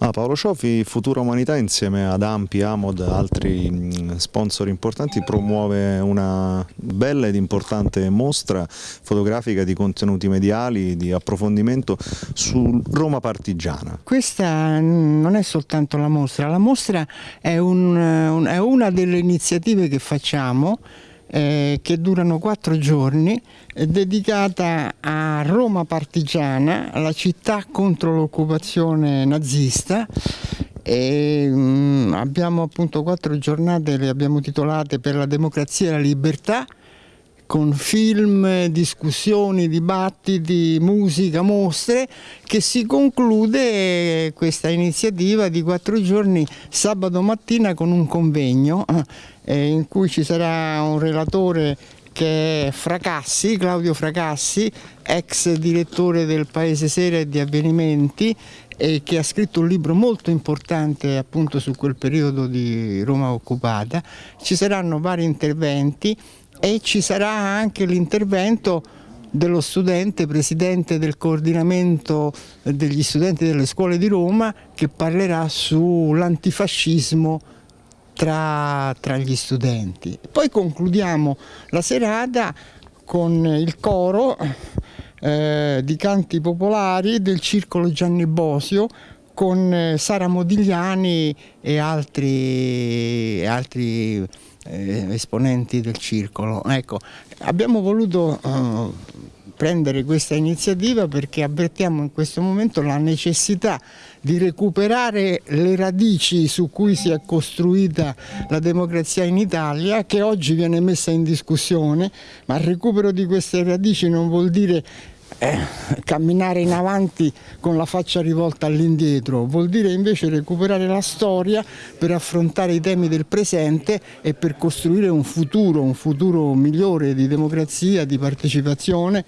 Ah, Paolo Ciofi, Futura Umanità insieme ad Ampi, Amod, altri mm, sponsor importanti promuove una bella ed importante mostra fotografica di contenuti mediali, di approfondimento su Roma partigiana. Questa non è soltanto la mostra, la mostra è, un, è una delle iniziative che facciamo eh, che durano quattro giorni, eh, dedicata a Roma partigiana, la città contro l'occupazione nazista. E, mh, mm, abbiamo appunto quattro giornate, le abbiamo titolate per la democrazia e la libertà con film, discussioni, dibattiti, musica, mostre, che si conclude questa iniziativa di quattro giorni sabato mattina con un convegno eh, in cui ci sarà un relatore che è Fracassi, Claudio Fracassi, ex direttore del Paese Sera e di Avvenimenti e che ha scritto un libro molto importante appunto su quel periodo di Roma occupata. Ci saranno vari interventi e ci sarà anche l'intervento dello studente, presidente del coordinamento degli studenti delle scuole di Roma che parlerà sull'antifascismo tra, tra, gli studenti. Poi concludiamo la serata con il coro eh, di canti popolari del Circolo Gianni Bosio con eh, Sara Modigliani e altri, altri eh, esponenti del circolo. Ecco, abbiamo voluto eh, prendere questa iniziativa perché avvertiamo in questo momento la necessità di recuperare le radici su cui si è costruita la democrazia in Italia che oggi viene messa in discussione, ma il recupero di queste radici non vuol dire eh, camminare in avanti con la faccia rivolta all'indietro, vuol dire invece recuperare la storia per affrontare i temi del presente e per costruire un futuro, un futuro migliore di democrazia, di partecipazione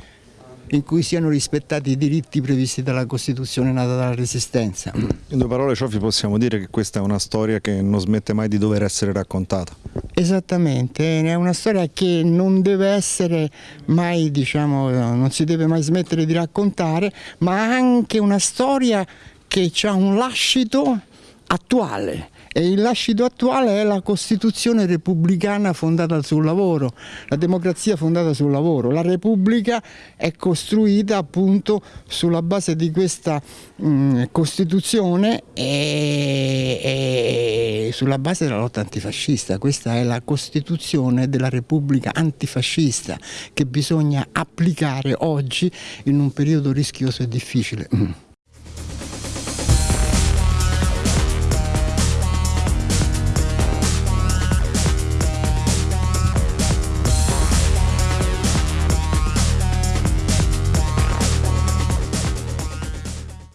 in cui siano rispettati i diritti previsti dalla Costituzione nata dalla Resistenza. In due parole Ciofi possiamo dire che questa è una storia che non smette mai di dover essere raccontata. Esattamente, è una storia che non deve essere mai, diciamo, non si deve mai smettere di raccontare, ma anche una storia che ha un lascito attuale e il lascito attuale è la Costituzione repubblicana fondata sul lavoro, la democrazia fondata sul lavoro. La Repubblica è costruita appunto sulla base di questa mh, mm, Costituzione e, e sulla base della lotta antifascista. Questa è la Costituzione della Repubblica antifascista che bisogna applicare oggi in un periodo rischioso e difficile.